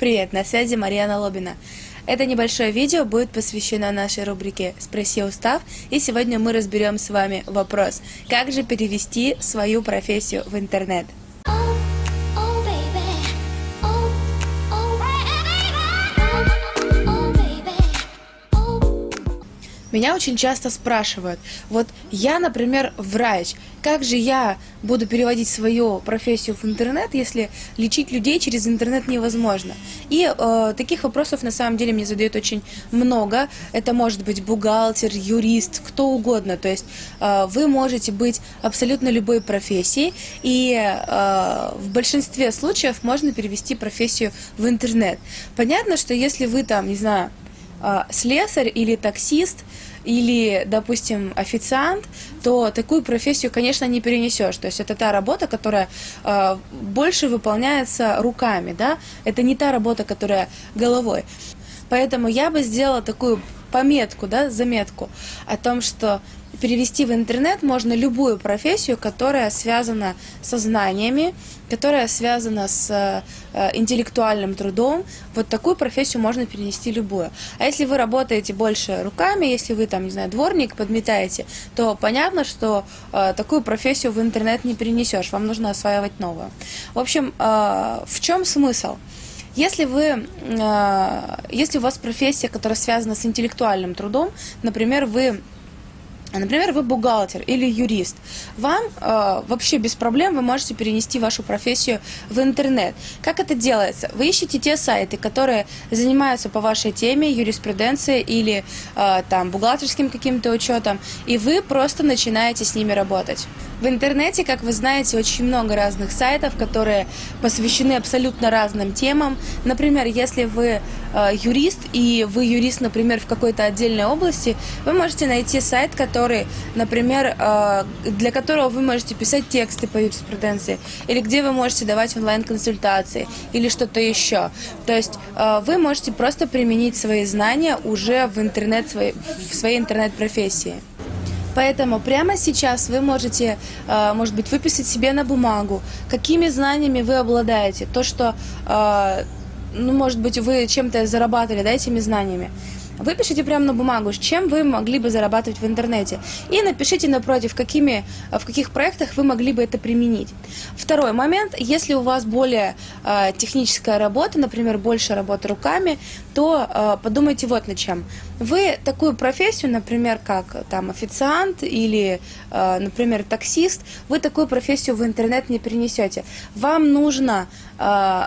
Привет, на связи Марьяна Лобина. Это небольшое видео будет посвящено нашей рубрике «Спроси устав», и сегодня мы разберем с вами вопрос, как же перевести свою профессию в интернет. Меня очень часто спрашивают, вот я, например, врач, как же я буду переводить свою профессию в интернет, если лечить людей через интернет невозможно? И э, таких вопросов на самом деле мне задают очень много. Это может быть бухгалтер, юрист, кто угодно. То есть э, вы можете быть абсолютно любой профессией, и э, в большинстве случаев можно перевести профессию в интернет. Понятно, что если вы там, не знаю, слесарь или таксист, или, допустим, официант, то такую профессию, конечно, не перенесешь. То есть это та работа, которая э, больше выполняется руками, да, это не та работа, которая головой. Поэтому я бы сделала такую пометку, да, заметку о том, что перевести в интернет можно любую профессию, которая связана со знаниями, которая связана с э, интеллектуальным трудом. Вот такую профессию можно перенести любую. А если вы работаете больше руками, если вы там, не знаю, дворник, подметаете, то понятно, что э, такую профессию в интернет не перенесешь, вам нужно осваивать новую. В общем, э, в чем смысл? Если вы, э, если у вас профессия, которая связана с интеллектуальным трудом, например, вы Например, вы бухгалтер или юрист. Вам э, вообще без проблем вы можете перенести вашу профессию в интернет. Как это делается? Вы ищете те сайты, которые занимаются по вашей теме, юриспруденции или э, там бухгалтерским каким-то учетом, и вы просто начинаете с ними работать. В интернете, как вы знаете, очень много разных сайтов, которые посвящены абсолютно разным темам. Например, если вы э, юрист и вы юрист, например, в какой-то отдельной области, вы можете найти сайт, который, например, э, для которого вы можете писать тексты по юриспруденции, или где вы можете давать онлайн-консультации, или что-то еще. То есть э, вы можете просто применить свои знания уже в интернет, в своей интернет-профессии. Поэтому прямо сейчас вы можете, э, может быть, выписать себе на бумагу, какими знаниями вы обладаете, то, что, ну, может быть, вы чем-то зарабатывали, да, этими знаниями. Выпишите прямо на бумагу, чем вы могли бы зарабатывать в интернете. И напишите напротив, какими, в каких проектах вы могли бы это применить. Второй момент, если у вас более э, техническая работа, например, больше работы руками, то э, подумайте вот над чем. Вы такую профессию, например, как там официант или, э, например, таксист, вы такую профессию в интернет не перенесете. Вам нужно э,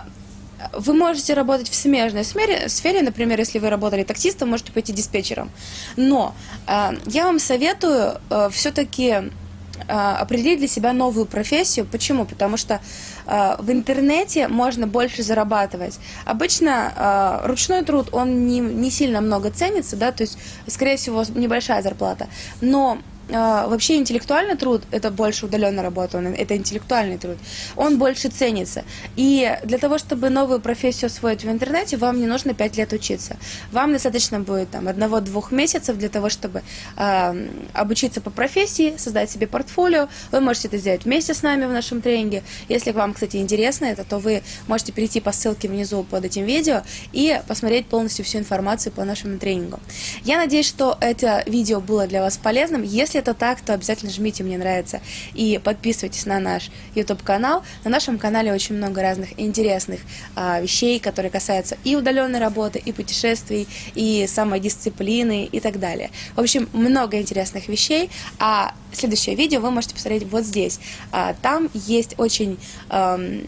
вы можете работать в смежной сфере, сфере, например, если вы работали таксистом, можете пойти диспетчером. Но э, я вам советую э, все-таки э, определить для себя новую профессию. Почему? Потому что э, в интернете можно больше зарабатывать. Обычно э, ручной труд, он не, не сильно много ценится, да, то есть, скорее всего, небольшая зарплата. Но вообще интеллектуальный труд – это больше удаленная работа, это интеллектуальный труд, он больше ценится. И для того, чтобы новую профессию освоить в интернете, вам не нужно 5 лет учиться. Вам достаточно будет там одного-двух месяцев для того, чтобы э, обучиться по профессии, создать себе портфолио. Вы можете это сделать вместе с нами в нашем тренинге. Если вам, кстати, интересно это, то вы можете перейти по ссылке внизу под этим видео и посмотреть полностью всю информацию по нашему тренингу. Я надеюсь, что это видео было для вас полезным. Если если это так, то обязательно жмите «Мне нравится» и подписывайтесь на наш YouTube-канал. На нашем канале очень много разных интересных а, вещей, которые касаются и удаленной работы, и путешествий, и самодисциплины и так далее. В общем, много интересных вещей, а следующее видео вы можете посмотреть вот здесь. А, там есть очень... Эм,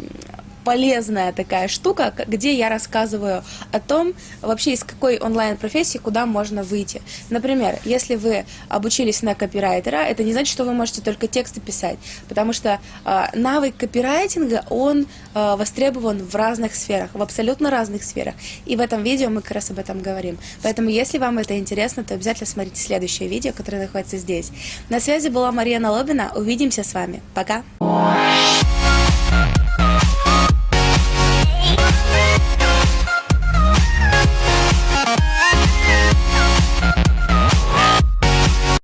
полезная такая штука, где я рассказываю о том, вообще из какой онлайн-профессии куда можно выйти. Например, если вы обучились на копирайтера, это не значит, что вы можете только тексты писать, потому что э, навык копирайтинга, он э, востребован в разных сферах, в абсолютно разных сферах. И в этом видео мы как раз об этом говорим. Поэтому, если вам это интересно, то обязательно смотрите следующее видео, которое находится здесь. На связи была Мария Налобина. Увидимся с вами. Пока!